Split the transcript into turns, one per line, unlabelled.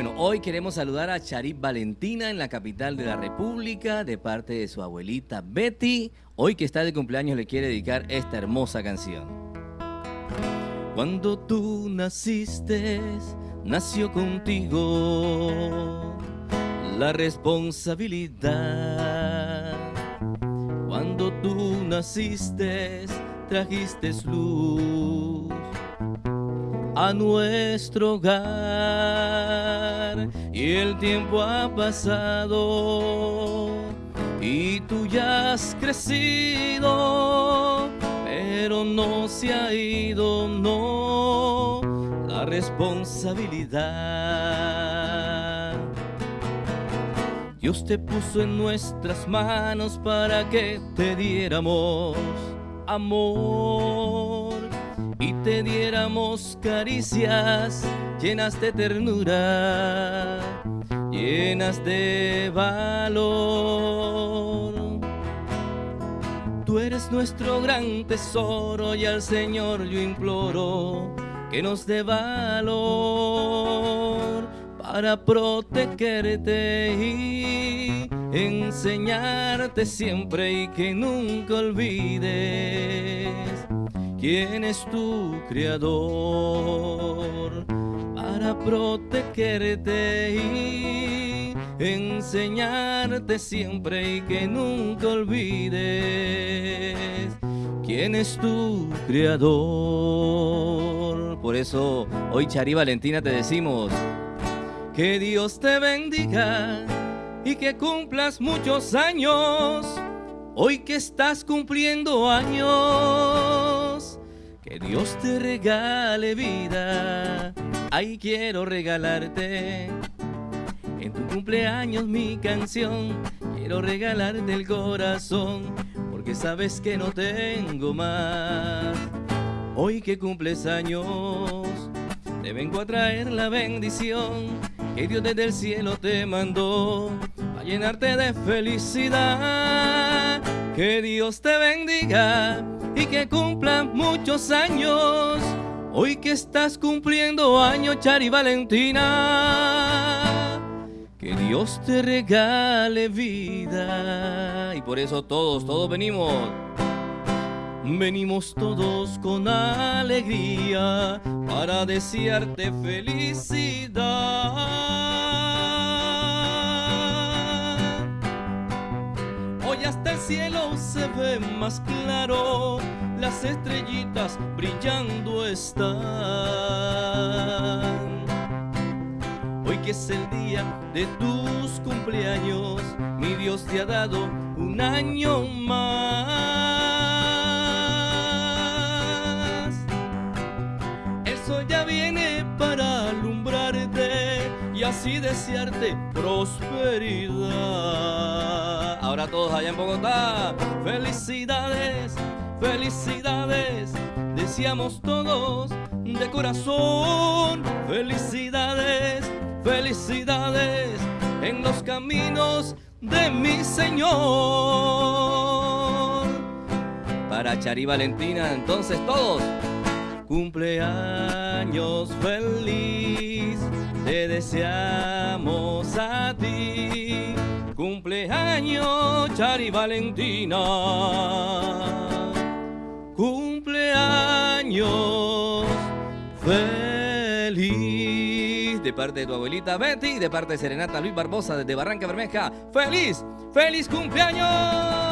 Bueno, hoy queremos saludar a Charip Valentina en la capital de la República de parte de su abuelita Betty. Hoy que está de cumpleaños le quiere dedicar esta hermosa canción. Cuando tú naciste, nació contigo la responsabilidad. Cuando tú naciste, trajiste luz a nuestro hogar y el tiempo ha pasado y tú ya has crecido, pero no se ha ido, no, la responsabilidad. Dios te puso en nuestras manos para que te diéramos amor y te diéramos caricias llenas de ternura, llenas de valor. Tú eres nuestro gran tesoro y al Señor yo imploro que nos dé valor para protegerte y enseñarte siempre y que nunca olvides quién es tu creador para protegerte y enseñarte siempre y que nunca olvides quién es tu creador. Por eso hoy Chari Valentina te decimos que Dios te bendiga y que cumplas muchos años. Hoy que estás cumpliendo años, que Dios te regale vida. Ahí quiero regalarte en tu cumpleaños mi canción. Quiero regalarte el corazón, porque sabes que no tengo más. Hoy que cumples años, te vengo a traer la bendición que Dios desde el cielo te mandó a llenarte de felicidad. Que Dios te bendiga y que cumpla muchos años. Hoy que estás cumpliendo años, Chari Valentina. Que Dios te regale vida. Y por eso todos, todos venimos. Venimos todos con alegría para desearte felicidad. Hoy hasta el cielo se ve más claro, las estrellitas brillando están. Hoy que es el día de tus cumpleaños, mi Dios te ha dado un año más. Así desearte prosperidad. Ahora todos allá en Bogotá, felicidades, felicidades, deseamos todos de corazón, felicidades, felicidades en los caminos de mi Señor. Para Chari Valentina, entonces todos, cumpleaños feliz, te deseamos a ti. Cumpleaños, Chari Valentina. Cumpleaños feliz de parte de tu abuelita Betty de parte de Serenata Luis Barbosa desde Barranca Bermeja. ¡Feliz! ¡Feliz cumpleaños!